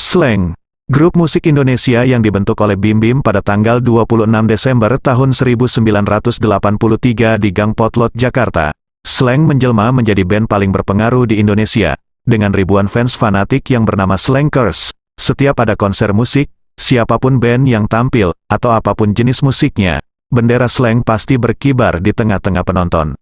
Slang Grup musik Indonesia yang dibentuk oleh Bim Bim pada tanggal 26 Desember tahun 1983 di Gang Potlot, Jakarta. Slang menjelma menjadi band paling berpengaruh di Indonesia, dengan ribuan fans fanatik yang bernama Slankers. Setiap pada konser musik, siapa pun band yang tampil, atau apa pun jenis musiknya, bendera slang pasti berkibar di tengah-tengah penonton.